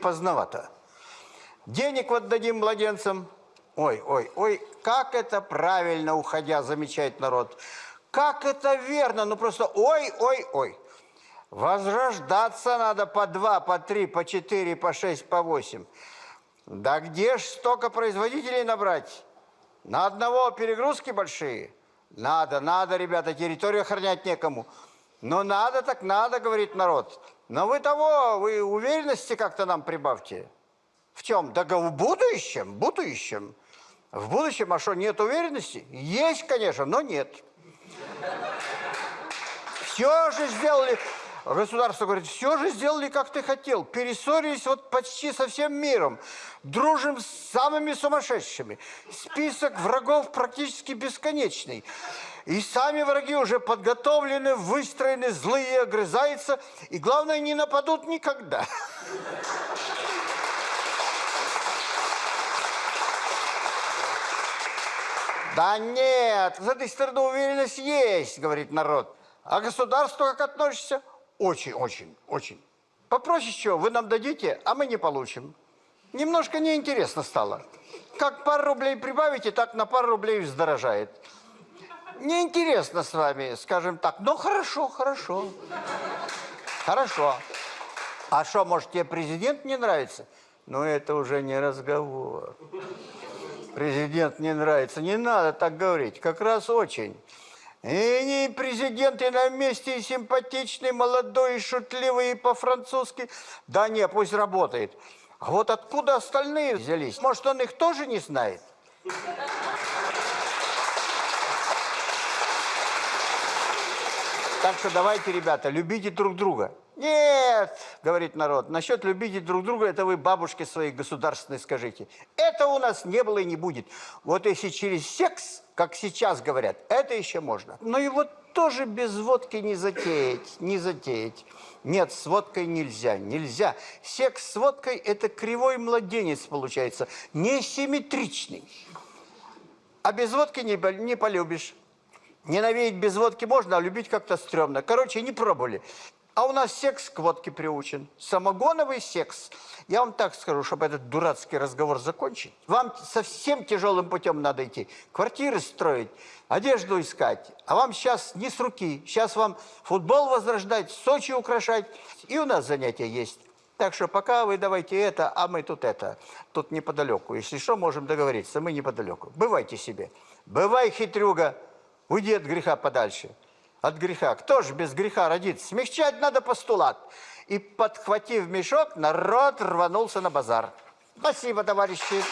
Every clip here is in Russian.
поздновато. Денег вот дадим младенцам. Ой, ой, ой, как это правильно, уходя, замечает народ. Как это верно, ну просто ой, ой, ой. Возрождаться надо по два, по три, по четыре, по шесть, по восемь. Да где ж столько производителей набрать? На одного перегрузки большие? Надо, надо, ребята, территорию охранять некому. Но надо так надо, говорит народ. Но вы того, вы уверенности как-то нам прибавьте. В чем? Да в будущем, в будущем. В будущем, а что, нет уверенности? Есть, конечно, но нет. Все же сделали, государство говорит, все же сделали, как ты хотел. Перессорились вот почти со всем миром. Дружим с самыми сумасшедшими. Список врагов практически бесконечный. И сами враги уже подготовлены, выстроены, злые, огрызаются. И главное, не нападут никогда. Да нет, с этой стороны уверенность есть, говорит народ. А государство как относится? Очень, очень, очень. Попроще чего, вы нам дадите, а мы не получим. Немножко неинтересно стало. Как пару рублей прибавите, так на пару рублей вздорожает. Неинтересно с вами, скажем так. Но хорошо, хорошо. Хорошо. А что, может, тебе президент не нравится? Ну, это уже не разговор президент не нравится. Не надо так говорить, как раз очень. И президент и на месте, и симпатичный, молодой, и шутливый, и по-французски. Да не, пусть работает. А вот откуда остальные взялись? Может, он их тоже не знает? Так что давайте, ребята, любите друг друга. Нет, говорит народ, насчет любите друг друга, это вы бабушке своей государственной скажите. Это у нас не было и не будет. Вот если через секс, как сейчас говорят, это еще можно. Но его тоже без водки не затеять, не затеять. Нет, с водкой нельзя, нельзя. Секс с водкой – это кривой младенец получается, несимметричный. А без водки не, не полюбишь. Ненавидеть без водки можно, а любить как-то стрёмно. Короче, не пробовали. А у нас секс к водке приучен. Самогоновый секс. Я вам так скажу, чтобы этот дурацкий разговор закончить. Вам совсем тяжелым путем надо идти. Квартиры строить, одежду искать. А вам сейчас не с руки. Сейчас вам футбол возрождать, Сочи украшать. И у нас занятия есть. Так что пока вы давайте это, а мы тут это. Тут неподалеку. Если что, можем договориться. Мы неподалеку. Бывайте себе. Бывай, хитрюга. Уйди от греха подальше от греха. Кто же без греха родится? Смягчать надо постулат. И, подхватив мешок, народ рванулся на базар. Спасибо, товарищи.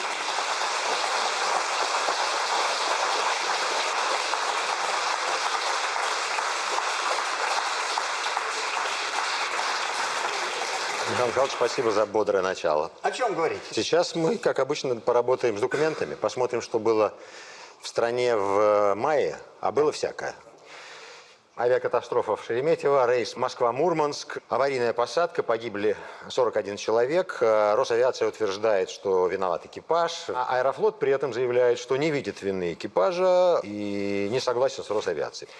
Михаил Михайлович, спасибо за бодрое начало. О чем говорить? Сейчас мы, как обычно, поработаем с документами, посмотрим, что было в стране в мае, а было всякое. Авиакатастрофа в Шереметьево, рейс Москва-Мурманск, аварийная посадка, погибли 41 человек. Э, Росавиация утверждает, что виноват экипаж. А Аэрофлот при этом заявляет, что не видит вины экипажа и не согласен с Росавиацией.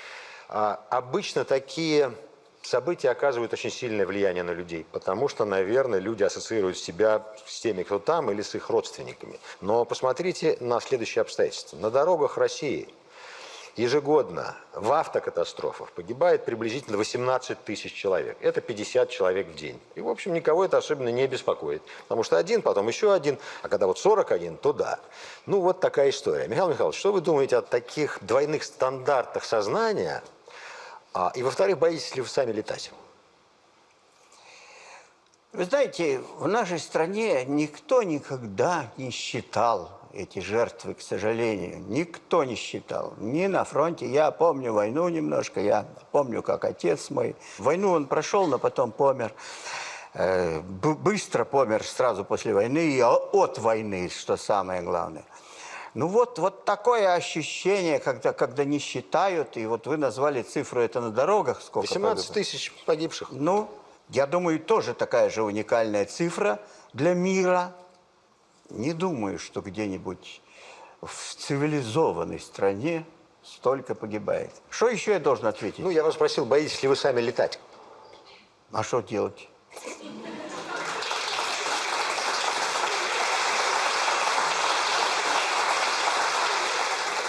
А обычно такие события оказывают очень сильное влияние на людей, потому что, наверное, люди ассоциируют себя с теми, кто там, или с их родственниками. Но посмотрите на следующие обстоятельства. На дорогах России – Ежегодно в автокатастрофах погибает приблизительно 18 тысяч человек. Это 50 человек в день. И, в общем, никого это особенно не беспокоит. Потому что один, потом еще один, а когда вот 41, то да. Ну, вот такая история. Михаил Михайлович, что вы думаете о таких двойных стандартах сознания? А, и, во-вторых, боитесь ли вы сами летать? Вы знаете, в нашей стране никто никогда не считал эти жертвы, к сожалению, никто не считал. Ни на фронте. Я помню войну немножко, я помню, как отец мой. Войну он прошел, но потом помер. Э, быстро помер сразу после войны и от войны, что самое главное. Ну вот, вот такое ощущение, когда, когда не считают, и вот вы назвали цифру это на дорогах. Сколько 18 тысяч погибших. Ну, я думаю, тоже такая же уникальная цифра для мира. Не думаю, что где-нибудь в цивилизованной стране столько погибает. Что еще я должен ответить? Ну, я вас спросил, боитесь ли вы сами летать? А что делать?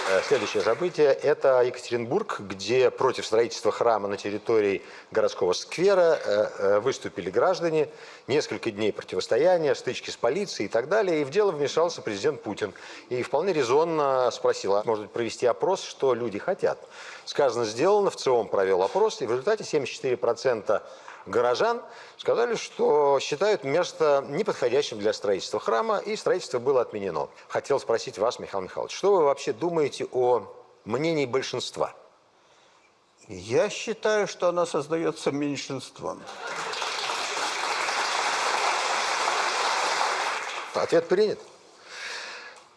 Следующее, следующее событие – это Екатеринбург, где против строительства храма на территории городского сквера э, э, выступили граждане. Несколько дней противостояния, стычки с полицией и так далее. И в дело вмешался президент Путин. И вполне резонно спросил, а может провести опрос, что люди хотят. Сказано, сделано, в ЦИОМ провел опрос, и в результате 74% горожан сказали, что считают место неподходящим для строительства храма, и строительство было отменено. Хотел спросить вас, Михаил Михайлович, что вы вообще думаете о мнении большинства? Я считаю, что она создается меньшинством. Ответ принят.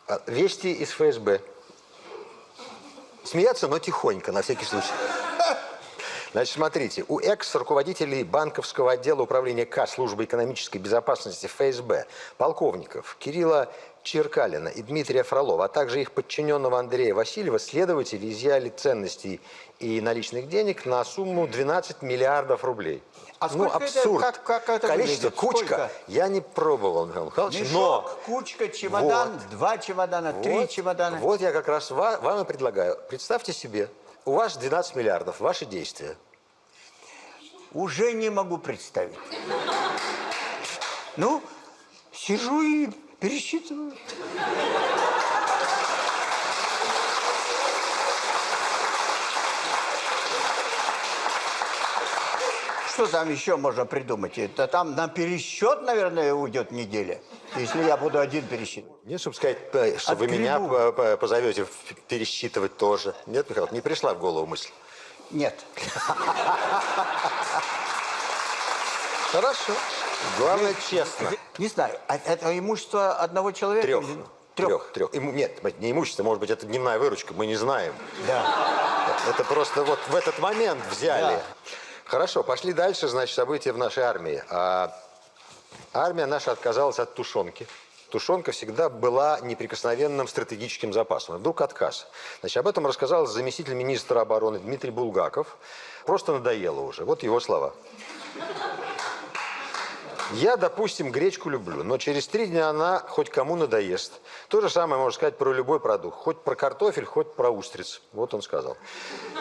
А, Вести из ФСБ. Смеяться, но тихонько, на всякий случай. Значит, смотрите, у экс-руководителей банковского отдела управления К службы экономической безопасности ФСБ, полковников Кирилла Черкалина и Дмитрия Фролова, а также их подчиненного Андрея Васильева, следователи изъяли ценностей и наличных денег на сумму 12 миллиардов рублей. А ну, сколько это- абсурд. как- как это Количество, выглядит? кучка. Сколько? Я не пробовал, Михаил Михайлович, Мешок, но... кучка, чемодан, Вот. два чемодана, три Вот, чемодана. Вот я как раз ва- вам и предлагаю. Представьте себе, у вас 12 миллиардов, ваши действия. Уже не могу представить. Ну, сижу и пересчитываю. Что там еще можно придумать? Это там на пересчет, наверное, уйдет неделя, если я буду один пересчитывать. Нет, чтобы сказать, э, что вы меня позовете пересчитывать тоже. Нет, Михаил, не пришла в голову мысль. Нет. Хорошо. Главное, честно. Не знаю, а это имущество одного человека? Трех. Трех. Трех. Нет, не имущество, может быть, это дневная выручка, мы не знаем. Да. Это просто вот в этот момент взяли. Да. Хорошо, пошли дальше, значит, события в нашей армии. А, армия наша отказалась от тушенки. Тушенка всегда была неприкосновенным стратегическим запасом. И Вдруг отказ. Значит, об этом рассказал заместитель министра обороны Дмитрий Булгаков. Просто надоело уже. Вот его слова. Я, допустим, гречку люблю, но через три дня она хоть кому надоест. То же самое можно сказать про любой продукт. Хоть про картофель, хоть про устриц. Вот он сказал.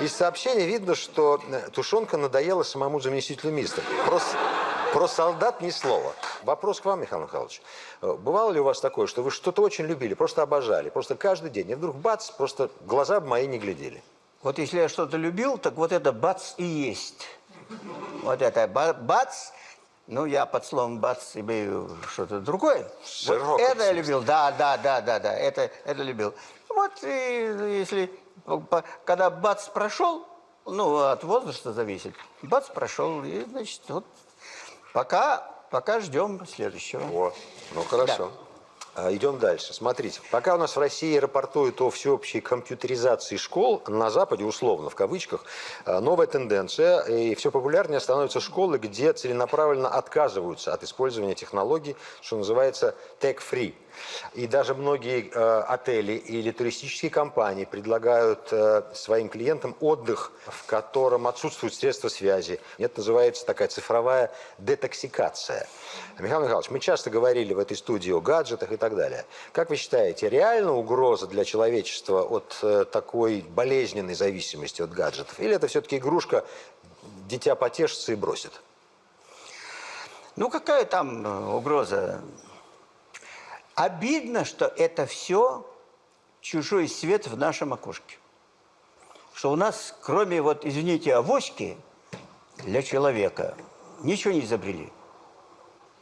Из сообщения видно, что э, тушенка надоела самому заместителю министра. Про, с- про солдат ни слова. Вопрос к вам, Михаил Михайлович. Э, Бывало ли у вас такое, что вы что-то очень любили, просто обожали, просто каждый день, и вдруг бац, просто глаза мои не глядели? Вот если я что-то любил, так вот это бац и есть. Вот это ба- бац, ну я под словом бац имею что-то другое. Вот это я любил, да, да, да, да, да, это, это любил. Вот и если, по- когда бац прошел, ну от возраста зависит, бац прошел, и значит вот пока, пока ждем следующего. О, ну хорошо. А, Идем дальше. Смотрите, пока у нас в России рапортуют о всеобщей компьютеризации школ, на Западе, условно, в кавычках, а, новая тенденция, и все популярнее становятся школы, где целенаправленно отказываются от использования технологий, что называется tech-free. И даже многие э, отели или туристические компании предлагают э, своим клиентам отдых, в котором отсутствуют средства связи. Это называется такая цифровая детоксикация. Михаил Михайлович, мы часто говорили в этой студии о гаджетах и так далее. Как вы считаете, реальна угроза для человечества от э, такой болезненной зависимости от гаджетов? Или это все-таки игрушка, дитя потешится и бросит? Ну какая там э, угроза? Обидно, что это все чужой свет в нашем окошке. Что у нас, кроме вот, извините, авоськи для человека, ничего не изобрели.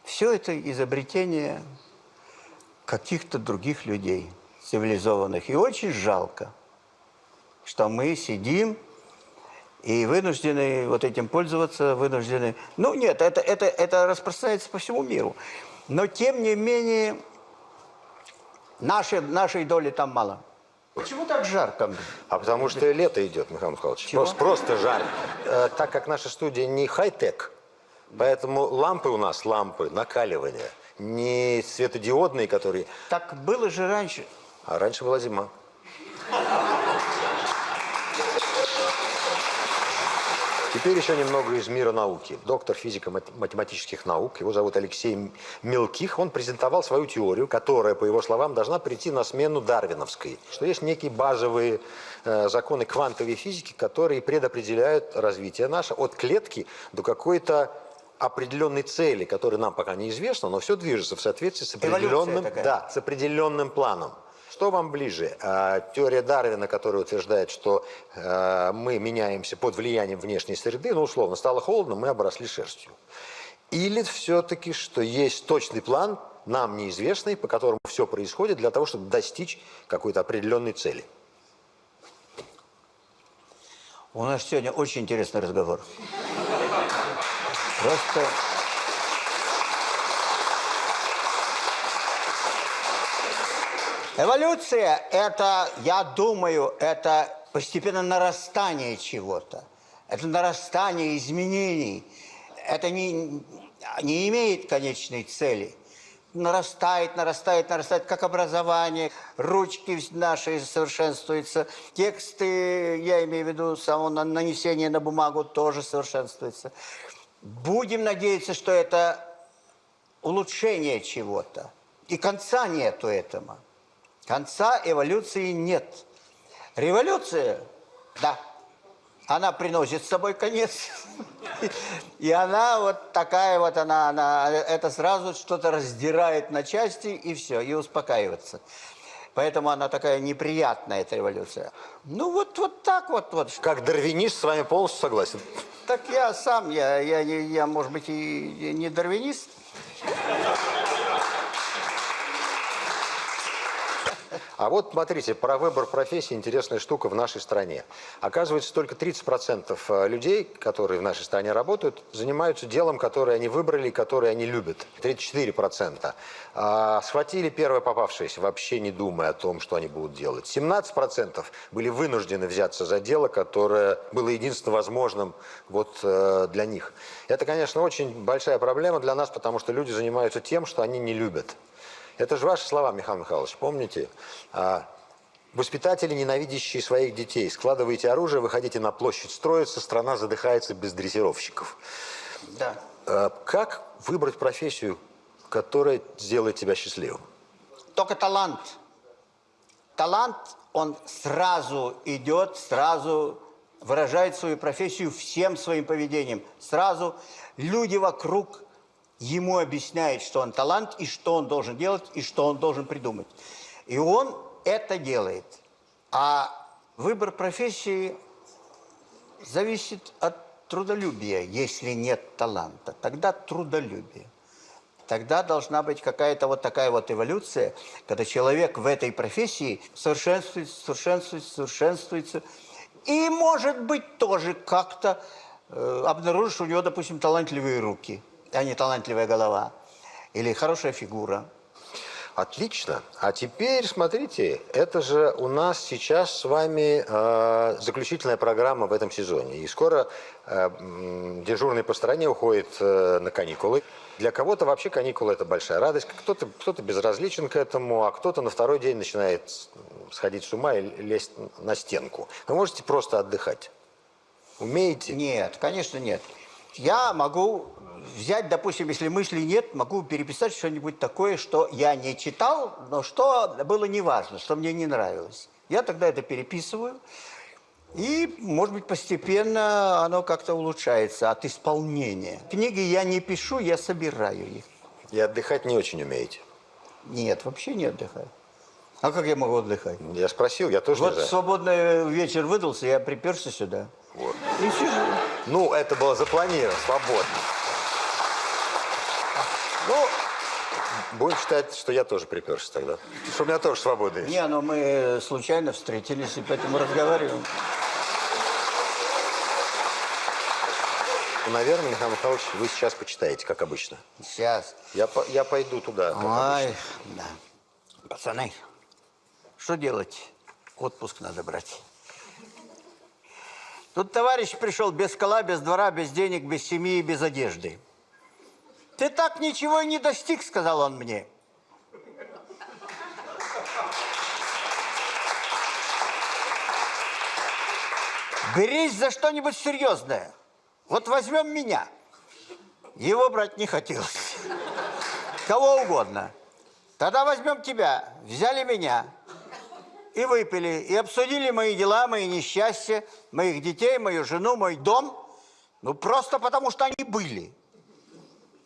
Все это изобретение каких-то других людей, цивилизованных. И очень жалко, что мы сидим и вынуждены вот этим пользоваться, вынуждены... Ну, нет, это, это, это распространяется по всему миру. Но, тем не менее, нашей, нашей доли там мало. Почему так жарко? А потому что лето идет, Михаил Михайлович. Чего? Просто, просто жарко. Э, так как наша студия не хай-тек, поэтому лампы у нас лампы накаливания, не светодиодные, которые... Так было же раньше. А раньше была зима. Теперь еще немного из мира науки. Доктор физико-математических наук, его зовут Алексей Мелких, он презентовал свою теорию, которая, по его словам, должна прийти на смену дарвиновской. Что есть некие базовые э, законы квантовой физики, которые предопределяют развитие наше от клетки до какой-то определенной цели, которая нам пока неизвестна, но все движется в соответствии с определенным, да, с определенным планом. Что вам ближе? А, Теория Дарвина, которая утверждает, что э, мы меняемся под влиянием внешней среды, ну, условно, стало холодно, мы обросли шерстью. Или все-таки, что есть точный план, нам неизвестный, по которому все происходит для того, чтобы достичь какой-то определенной цели? У нас сегодня очень интересный разговор. Просто... Эволюция – это, я думаю, это постепенно нарастание чего-то. Это нарастание изменений. Это не, не имеет конечной цели. Нарастает, нарастает, нарастает, как образование. Ручки наши совершенствуются. Тексты, я имею в виду само на- нанесение на бумагу, тоже совершенствуется. Будем надеяться, что это улучшение чего-то. И конца нету этому. Конца эволюции нет. Революция, да, она приносит с собой конец. И она вот такая вот, она, она это сразу что-то раздирает на части, и все, и успокаивается. Поэтому она такая неприятная, эта революция. Ну вот, вот так вот, вот. Как дарвинист с вами полностью согласен. Так я сам, я, я, не- я может быть, и не дарвинист. А вот смотрите, про выбор профессии интересная штука в нашей стране. Оказывается, только 30% э, людей, которые в нашей стране работают, занимаются делом, которое они выбрали которое они любят. 34%. А, схватили первое попавшееся, вообще не думая о том, что они будут делать. 17% были вынуждены взяться за дело, которое было единственно возможным вот, э, для них. Это, конечно, очень большая проблема для нас, потому что люди занимаются тем, что они не любят. Это же ваши слова, Михаил Михайлович, помните? А, Воспитатели, ненавидящие своих детей, складываете оружие, выходите на площадь строиться, страна задыхается без дрессировщиков. Да. А, Как выбрать профессию, которая сделает тебя счастливым? Только талант. Талант, он сразу идет, сразу выражает свою профессию всем своим поведением. Сразу люди вокруг ему объясняют, что он талант, и что он должен делать, и что он должен придумать. И он это делает. А выбор профессии зависит от трудолюбия. Если нет таланта, тогда трудолюбие. Тогда должна быть какая-то вот такая вот эволюция, когда человек в этой профессии совершенствуется, совершенствуется, совершенствуется. И, может быть, тоже как-то э, обнаружишь, у него, допустим, талантливые руки, а не талантливая голова. Или хорошая фигура. Отлично. А теперь, смотрите, это же у нас сейчас с вами э, заключительная программа в этом сезоне. И скоро э, дежурный по стране уходит э, на каникулы. Для кого-то вообще каникулы – это большая радость. Кто-то кто безразличен к этому, а кто-то на второй день начинает сходить с ума и лезть на стенку. Вы можете просто отдыхать. Умеете? Нет, конечно, нет. Я могу взять, допустим, если мыслей нет, могу переписать что-нибудь такое, что я не читал, но что было неважно, что мне не нравилось. Я тогда это переписываю, и, может быть, постепенно оно как-то улучшается от исполнения. Книги я не пишу, я собираю их. И отдыхать не очень умеете. Нет, вообще не отдыхаю. А как я могу отдыхать? Я спросил, я тоже Вот не знаю. свободный вечер выдался, я приперся сюда. Вот. И сижу. Ну, это было запланировано, свободно. Ну, будем считать, что я тоже приперся тогда. Что у меня тоже свободный. Не, ну мы случайно встретились и поэтому разговариваем. Ну, наверное, Михаил Михайлович, вы сейчас почитаете, как обычно. Сейчас. Я, по- я пойду туда, как Ой, обычно. да. Пацаны, что делать? Отпуск надо брать. Тут товарищ пришел без кола, без двора, без денег, без семьи и без одежды. Ты так ничего и не достиг, сказал он мне. Берись за что-нибудь серьезное. Вот возьмем меня. Его брать не хотелось. Кого угодно. Тогда возьмем тебя. Взяли меня. И выпили. И обсудили мои дела, мои несчастья, моих детей, мою жену, мой дом. Ну, просто потому, что они были.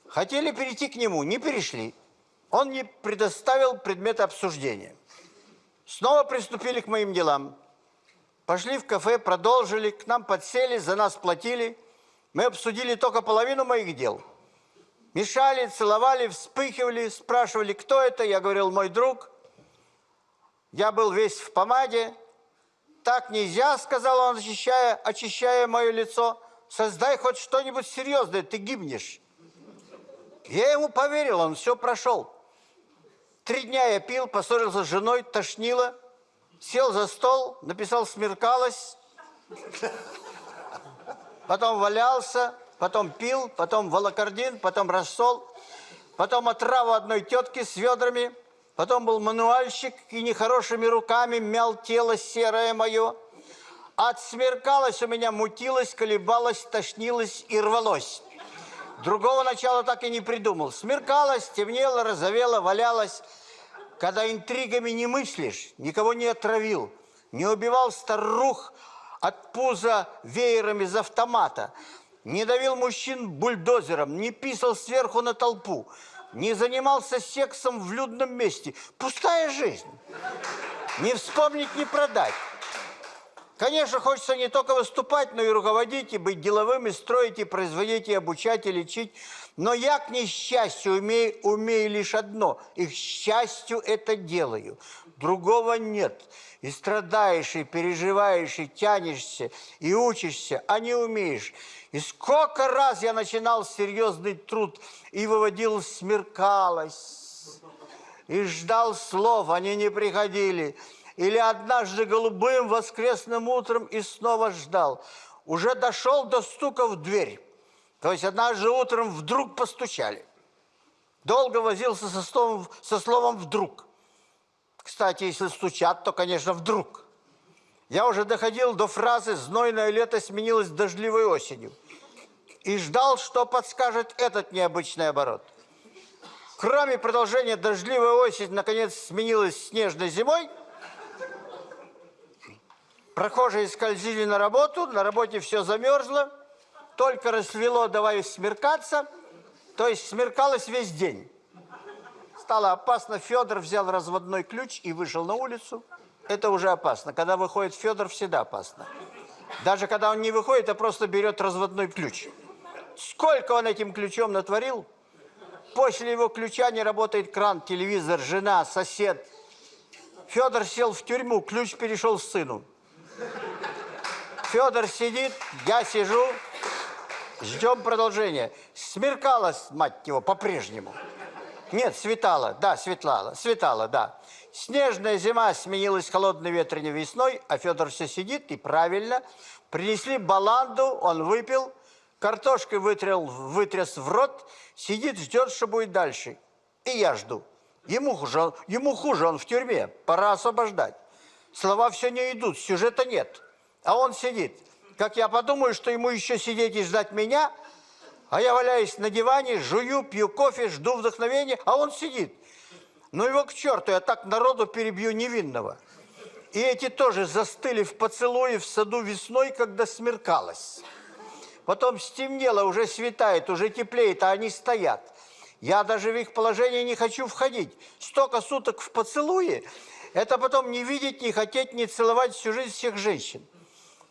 Хотели перейти к нему, не перешли. Он не предоставил предмета обсуждения. Снова приступили к моим делам. Пошли в кафе, продолжили, к нам подсели, за нас платили. Мы обсудили только половину моих дел. Мешали, целовали, вспыхивали, спрашивали, кто это. Я говорил, мой друг. Я был весь в помаде. Так нельзя, сказал он, очищая, очищая мое лицо. Создай хоть что-нибудь серьезное, ты гибнешь. Я ему поверил, он все прошел. Три дня я пил, поссорился с женой, тошнило. Сел за стол, написал «смеркалось». Потом валялся, потом пил, потом волокордин, потом рассол. Потом отраву одной тетки с ведрами. Потом был мануальщик и нехорошими руками мял тело серое мое. Отсмеркалось у меня, мутилось, колебалось, тошнилось и рвалось. Другого начала так и не придумал. Смеркалось, темнело, розовело, валялось. Когда интригами не мыслишь, никого не отравил, не убивал старух от пуза веером из автомата, не давил мужчин бульдозером, не писал сверху на толпу, не занимался сексом в людном месте. Пустая жизнь. Не вспомнить, не продать. Конечно, хочется не только выступать, но и руководить, и быть деловым, и строить, и производить, и обучать, и лечить. Но я, к несчастью, умею, умею лишь одно. И к счастью это делаю. Другого нет. И страдаешь, и переживаешь, и тянешься, и учишься, а не умеешь. И сколько раз я начинал серьезный труд и выводил смеркалось, и ждал слов, они не приходили или однажды голубым воскресным утром и снова ждал. Уже дошел до стука в дверь. То есть однажды утром вдруг постучали. Долго возился со словом, со словом «вдруг». Кстати, если стучат, то, конечно, вдруг. Я уже доходил до фразы «знойное лето сменилось дождливой осенью» и ждал, что подскажет этот необычный оборот. Кроме продолжения дождливой осень, наконец, сменилась снежной зимой – Прохожие скользили на работу, на работе все замерзло, только рассвело, давай смеркаться, то есть смеркалось весь день. Стало опасно, Федор взял разводной ключ и вышел на улицу. Это уже опасно. Когда выходит Федор, всегда опасно. Даже когда он не выходит, а просто берет разводной ключ. Сколько он этим ключом натворил? После его ключа не работает кран, телевизор, жена, сосед. Федор сел в тюрьму, ключ перешел сыну. Федор сидит, я сижу, ждем продолжения. Смеркалось, мать его, по-прежнему. Нет, светало, да, светлало, светало, да. Снежная зима сменилась холодной ветреной весной, а Федор все сидит, и правильно. Принесли баланду, он выпил, картошкой вытрял, вытряс в рот, сидит, ждет, что будет дальше. И я жду. Ему хуже, ему хуже, он в тюрьме, пора освобождать. Слова все не идут, сюжета нет. А он сидит. Как я подумаю, что ему еще сидеть и ждать меня, а я валяюсь на диване, жую, пью кофе, жду вдохновения, а он сидит. Ну его к черту, я так народу перебью невинного. И эти тоже застыли в поцелуе в саду весной, когда смеркалось. Потом стемнело, уже светает, уже теплеет, а они стоят. Я даже в их положение не хочу входить. Столько суток в поцелуе, это потом не видеть, не хотеть, не целовать всю жизнь всех женщин.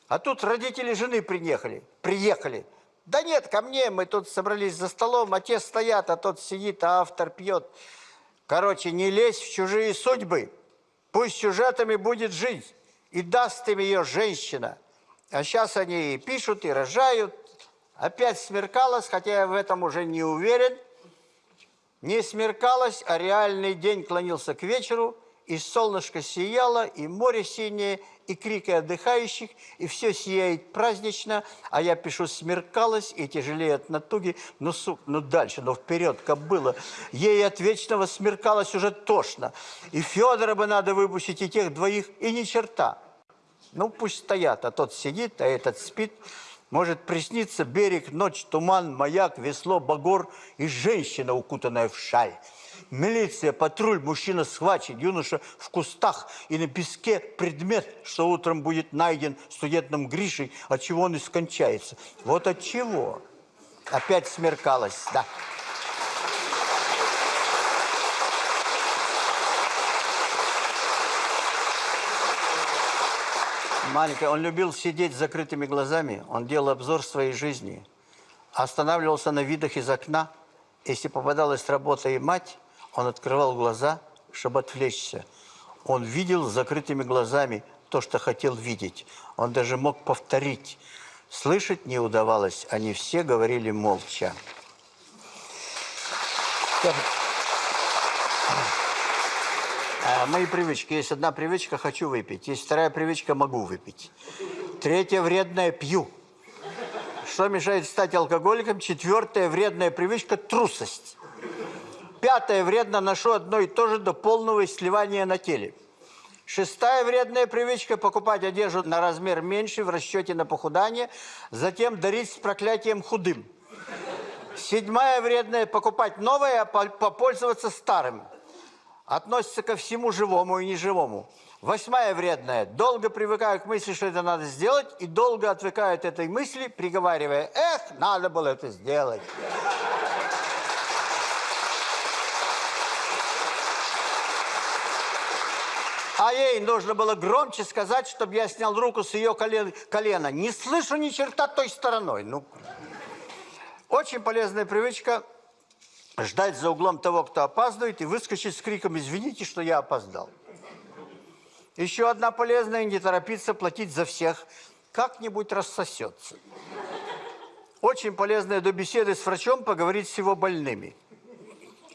А тут родители жены приехали. Приехали. Да нет, ко мне, мы тут собрались за столом, а те стоят, а тот сидит, а автор пьет. Короче, не лезь в чужие судьбы. Пусть сюжетами будет жить. И даст им ее женщина. А сейчас они и пишут, и рожают. Опять смеркалось, хотя я в этом уже не уверен. Не смеркалось, а реальный день клонился к вечеру – и солнышко сияло, и море синее, и крики отдыхающих, и все сияет празднично, а я пишу «смеркалось» и тяжелее от натуги, ну, сук, ну дальше, ну вперед, как было. Ей от вечного смеркалось уже тошно, и Федора бы надо выпустить, и тех двоих, и ни черта. Ну, пусть стоят, а тот сидит, а этот спит. Может присниться берег, ночь, туман, маяк, весло, багор и женщина, укутанная в шаль. Милиция, патруль, мужчина схвачен, юноша в кустах и на песке предмет, что утром будет найден студентом Гришей, от чего он и скончается. Вот от чего. Опять смеркалось, да. Маленькая, он любил сидеть с закрытыми глазами, он делал обзор своей жизни, останавливался на видах из окна. Если попадалась работа и мать, он открывал глаза, чтобы отвлечься. Он видел с закрытыми глазами то, что хотел видеть. Он даже мог повторить. Слышать не удавалось, они все говорили молча. Так. А, Мои привычки. Есть одна привычка – хочу выпить. Есть вторая привычка – могу выпить. Третья вредная – пью. Что мешает стать алкоголиком? Четвертая вредная привычка – трусость. Пятое вредно – ношу одно и то же до полного сливания на теле. Шестая вредная привычка – покупать одежду на размер меньше в расчете на похудание, затем дарить с проклятием худым. Седьмая вредная – покупать новое, а по- попользоваться старым. Относится ко всему живому и неживому. Восьмая вредная. Долго привыкаю к мысли, что это надо сделать, и долго отвыкаю от этой мысли, приговаривая, эх, надо было это сделать. А ей нужно было громче сказать, чтобы я снял руку с ее колен- колена. Не слышу ни черта той стороной. Ну, очень полезная привычка ждать за углом того, кто опаздывает, и выскочить с криком «Извините, что я опоздал». Еще одна полезная – не торопиться платить за всех. Как-нибудь рассосется. Очень полезная до беседы с врачом поговорить с его больными.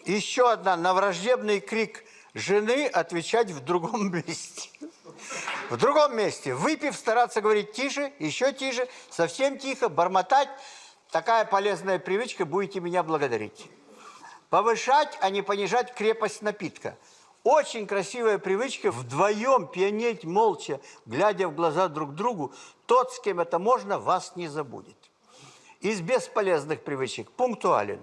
Еще одна – на враждебный крик жены отвечать в другом месте. В другом месте. Выпив, стараться говорить тише, еще тише, совсем тихо, бормотать. Такая полезная привычка, будете меня благодарить. Повышать, а не понижать крепость напитка. Очень красивая привычка вдвоем пьянеть молча, глядя в глаза друг другу. Тот, с кем это можно, вас не забудет. Из бесполезных привычек пунктуален,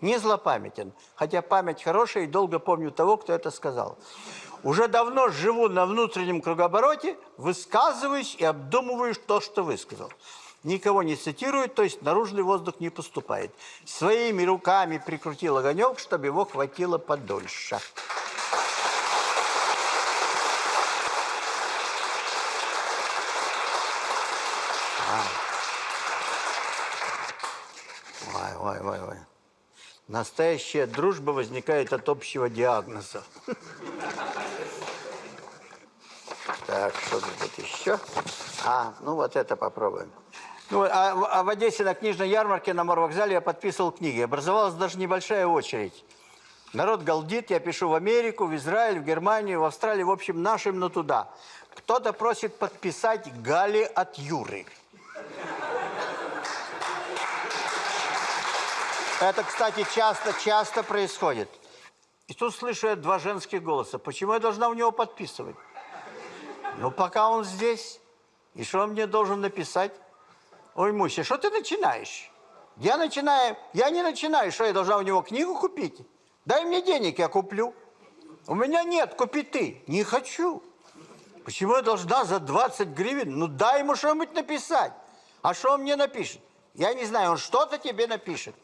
не злопамятен, хотя память хорошая и долго помню того, кто это сказал. Уже давно живу на внутреннем кругообороте, высказываюсь и обдумываю то, что высказал. Никого не цитирую, то есть наружный воздух не поступает. Своими руками прикрутил огонек, чтобы его хватило подольше. Ой, ой, ой, ой. Настоящая дружба возникает от общего диагноза. Так, что тут еще? А, ну вот это попробуем. Ну, а, а в Одессе на книжной ярмарке на морвокзале я подписывал книги. Образовалась даже небольшая очередь. Народ галдит, я пишу в Америку, в Израиль, в Германию, в Австралию, в общем, нашим, но туда. Кто-то просит подписать Гали от Юры. Это, кстати, часто, часто происходит. И тут слышу я два женских голоса. Почему я должна у него подписывать? Ну, пока он здесь. И что он мне должен написать? Ой, Муся, что ты начинаешь? Я начинаю, я не начинаю, что я должна у него книгу купить? Дай мне денег, я куплю. У меня нет, купи ты. Не хочу. Почему я должна за 20 гривен? Ну, дай ему что-нибудь написать. А что он мне напишет? Я не знаю, он что-то тебе напишет.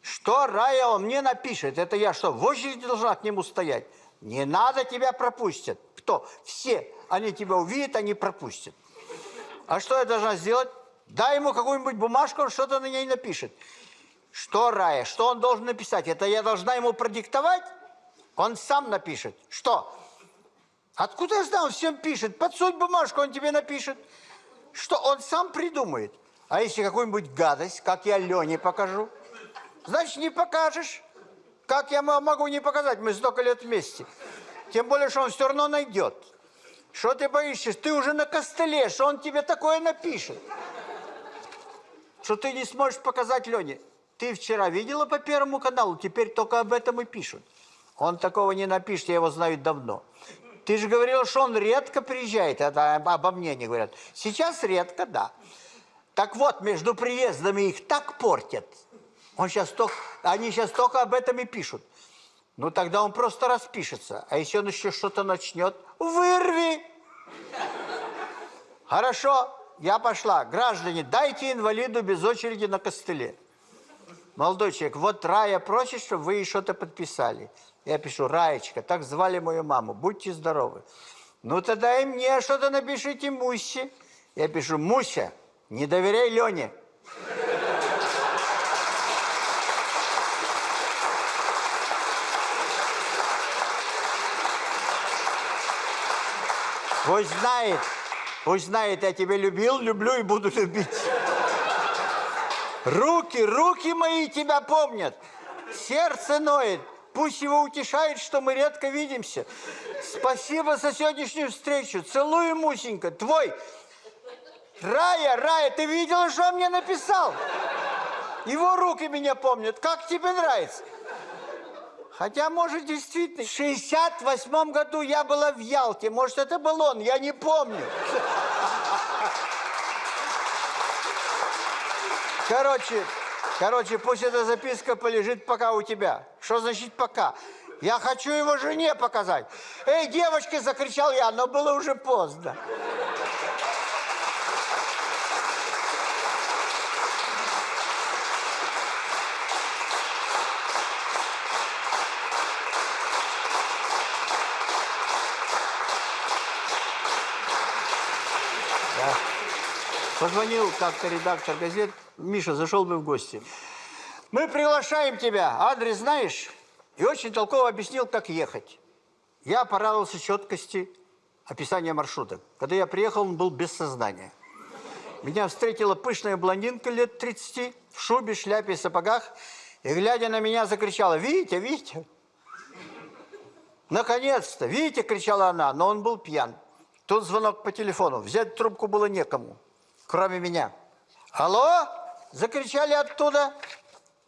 Что, Рая, он мне напишет? Это я что, в очереди должна к нему стоять? Не надо, тебя пропустят. Кто? Все. Они тебя увидят, они пропустят. А что я должна сделать? Дай ему какую-нибудь бумажку, он что-то на ней напишет. Что, Рая, что он должен написать? Это я должна ему продиктовать? Он сам напишет. Что? Откуда я знаю, он всем пишет. Подсунь бумажку, он тебе напишет. Что он сам придумает. А если какую-нибудь гадость, как я Лене покажу? Значит, не покажешь. Как я мо- могу не показать? Мы столько лет вместе. Тем более, что он все равно найдет. Что ты боишься? Ты уже на костыле, что он тебе такое напишет. Что ты не сможешь показать Лене. Ты вчера видела по Первому каналу, теперь только об этом и пишут. Он такого не напишет, я его знаю давно. Ты же говорила, что он редко приезжает, это об- обо мне не говорят. Сейчас редко, да. Так вот, между приездами их так портят. Он сейчас только, они сейчас только об этом и пишут. Ну, тогда он просто распишется. А если он еще что-то начнет, вырви! Хорошо, я пошла. Граждане, дайте инвалиду без очереди на костыле. Молодой человек, вот Рая просит, чтобы вы ей что-то подписали. Я пишу, Раечка, так звали мою маму, будьте здоровы. Ну, тогда и мне что-то напишите Мусе. Я пишу, Муся, не доверяй Лене. Пусть знает, пусть знает, я тебя любил, люблю и буду любить. Руки, руки мои тебя помнят. Сердце ноет. Пусть его утешает, что мы редко видимся. Спасибо за сегодняшнюю встречу. Целую, Мусенька. Твой. Рая, Рая, ты видела, что он мне написал? Его руки меня помнят. Как тебе нравится? Хотя, может, действительно, в 68 году я была в Ялте. Может, это был он, я не помню. Короче, короче, пусть эта записка полежит пока у тебя. Что значит пока? Я хочу его жене показать. Эй, девочки, закричал я, но было уже поздно. Позвонил как-то редактор газет. Миша, зашел бы в гости. Мы приглашаем тебя. Адрес знаешь? И очень толково объяснил, как ехать. Я порадовался четкости описания маршрута. Когда я приехал, он был без сознания. Меня встретила пышная блондинка лет 30 в шубе, шляпе и сапогах. И, глядя на меня, закричала, «Витя, Витя!» «Наконец-то! Витя!» – кричала она, но он был пьян. Тут звонок по телефону. Взять трубку было некому кроме меня. «Алло!» – закричали оттуда.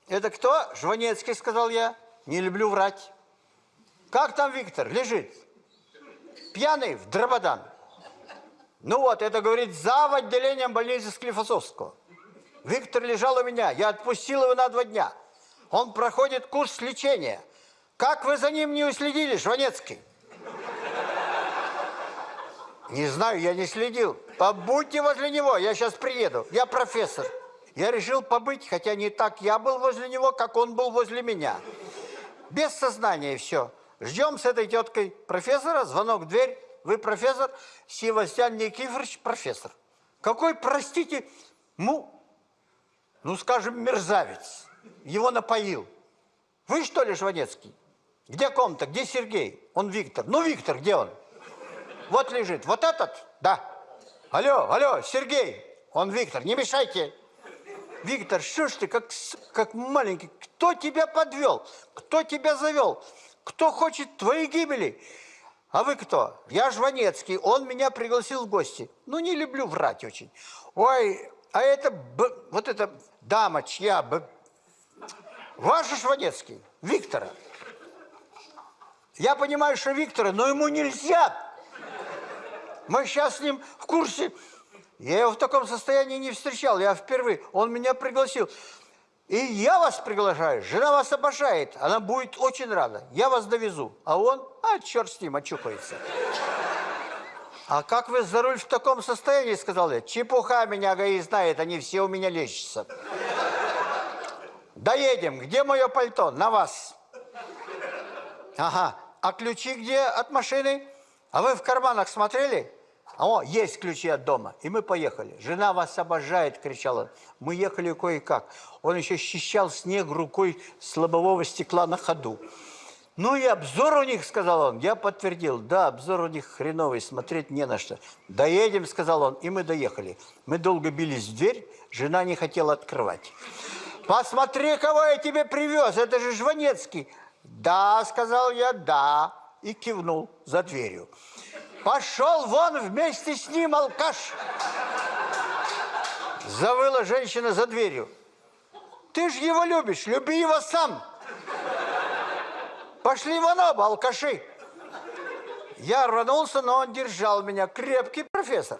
«Это кто?» – Жванецкий, сказал я. «Не люблю врать». «Как там Виктор? Лежит?» «Пьяный в дрободан». «Ну вот, это, говорит, зав. отделением больницы Склифосовского». Виктор лежал у меня. Я отпустил его на два дня. Он проходит курс лечения. Как вы за ним не уследили, Жванецкий? Не знаю, я не следил. Побудьте возле него, я сейчас приеду. Я профессор. Я решил побыть, хотя не так я был возле него, как он был возле меня. Без сознания все. Ждем с этой теткой профессора, звонок в дверь. Вы профессор? Севастьян Никифорович, профессор. Какой, простите, ну, ну, скажем, мерзавец. Его напоил. Вы что ли, Жванецкий? Где комната? Где Сергей? Он Виктор. Ну, Виктор, где он? Вот лежит. Вот этот? Да. Алло, алло, Сергей. Он Виктор. Не мешайте. Виктор, что ж ты, как, как маленький, кто тебя подвел? Кто тебя завел? Кто хочет твоей гибели? А вы кто? Я Жванецкий, он меня пригласил в гости. Ну, не люблю врать очень. Ой, а это, б, вот эта дама чья? Б, ваша Жванецкий, Виктора. Я понимаю, что Виктора, но ему нельзя мы сейчас с ним в курсе. Я его в таком состоянии не встречал, я впервые. Он меня пригласил. И я вас приглашаю, жена вас обожает, она будет очень рада. Я вас довезу. А он, а черт с ним, очухается. А как вы за руль в таком состоянии, сказал я. Чепуха меня ГАИ знает, они все у меня лечатся. Доедем. Где мое пальто? На вас. Ага. А ключи где от машины? А вы в карманах смотрели? О, есть ключи от дома. И мы поехали. Жена вас обожает, кричала. Мы ехали кое-как. Он еще счищал снег рукой с лобового стекла на ходу. Ну и обзор у них, сказал он. Я подтвердил, да, обзор у них хреновый, смотреть не на что. Доедем, сказал он, и мы доехали. Мы долго бились в дверь, жена не хотела открывать. Посмотри, кого я тебе привез, это же Жванецкий. Да, сказал я, да, и кивнул за дверью. Пошел вон вместе с ним, алкаш! Завыла женщина за дверью. Ты же его любишь, люби его сам. Пошли вон оба, алкаши. Я рванулся, но он держал меня. Крепкий профессор.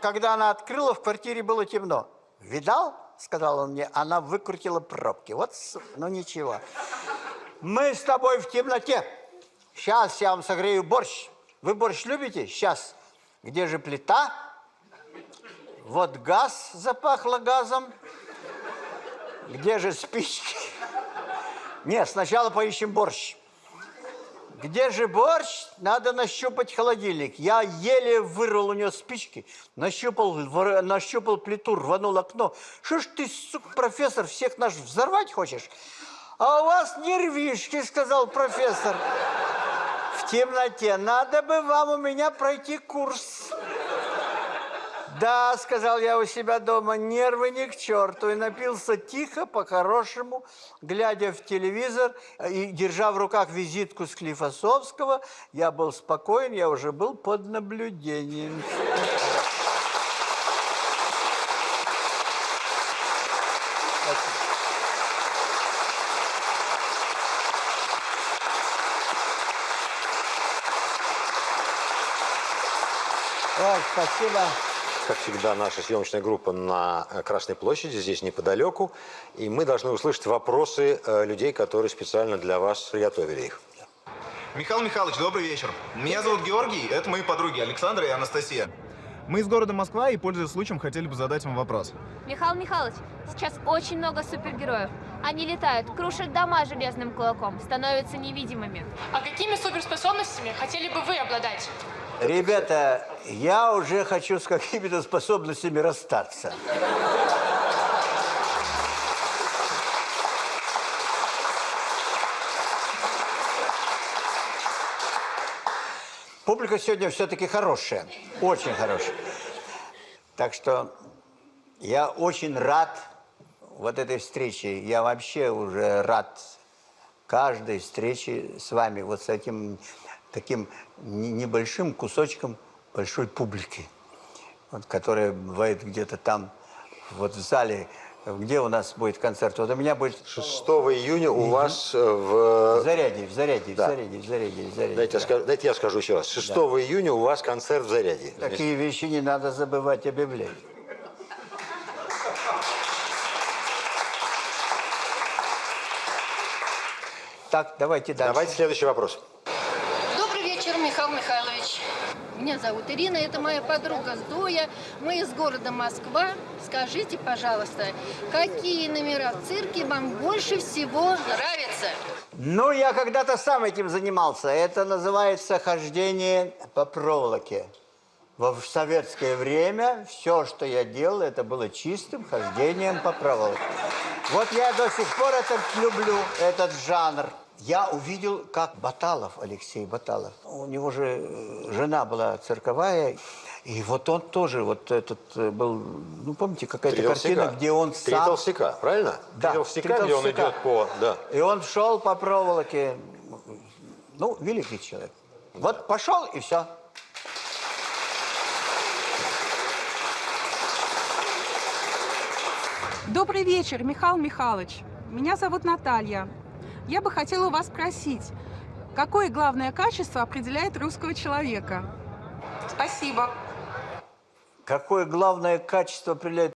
Когда она открыла, в квартире было темно. Видал, сказал он мне, она выкрутила пробки. Вот, ну ничего. Мы с тобой в темноте. Сейчас я вам согрею борщ. Вы борщ любите? Сейчас. Где же плита? Вот газ запахло газом. Где же спички? Нет, сначала поищем борщ. Где же борщ? Надо нащупать холодильник. Я еле вырвал у нее спички, нащупал, вор- нащупал плиту, рванул окно. Что ж ты, сука, профессор, всех наш взорвать хочешь? А у вас нервишки, сказал профессор. Темноте. Надо бы вам у меня пройти курс. Да, сказал я у себя дома, нервы ни к черту. И напился тихо, по-хорошему, глядя в телевизор и держа в руках визитку Склифосовского. Я был спокоен, я уже был под наблюдением. Ой, спасибо. Как всегда, наша съемочная группа на э, Красной площади, здесь неподалеку. И мы должны услышать вопросы э, людей, которые специально для вас приготовили их. Михаил Михайлович, добрый вечер. Меня зовут Георгий, это мои подруги Александра и Анастасия. Мы из города Москва и, пользуясь случаем, хотели бы задать вам вопрос. Михаил Михайлович, сейчас очень много супергероев. Они летают, крушат дома железным кулаком, становятся невидимыми. А какими суперспособностями хотели бы вы обладать? Ребята, я уже хочу с какими-то способностями расстаться. Публика сегодня все-таки хорошая, очень хорошая. Так что я очень рад вот этой встрече. Я вообще уже рад каждой встрече с вами, вот с этим таким не- небольшим кусочком большой публики, вот, которая бывает где-то там, вот в зале, где у нас будет концерт. Вот у меня будет 6 июня у вас э, в... в Заряде, в Заряде, Да. в Заряде, в Заряде, в Заряде. Дайте, я да. скажу, дайте я скажу еще раз. 6 июня у вас концерт в Заряде. Такие вещи не надо забывать объявлять. Так, давайте дальше. Давайте следующий вопрос. Добрый вечер, Михаил Михайлович. Меня зовут Ирина, это моя подруга Зоя. Мы из города Москва. Скажите, пожалуйста, какие номера в цирке вам больше всего нравятся? Ну, я когда-то сам этим занимался. Это называется хождение по проволоке. Во в советское время все, что я делал, это было чистым хождением по проволоке. Вот я до сих пор это люблю, этот жанр. Я увидел, как Баталов, Алексей Баталов, у него же э, жена была цирковая, и вот он тоже, вот этот э, был, ну, помните, какая-то Три картина, толстяка. где он Три сам... толстяка, правильно? Да, Три толстяка, «Три где он толстяка». идет по... Да. И он шел по проволоке. Ну, великий человек. Вот пошел и все. Добрый вечер, Михаил Михайлович. Меня зовут Наталья. Я бы хотела у вас спросить, какое главное качество определяет русского человека? Спасибо. Какое главное качество определяет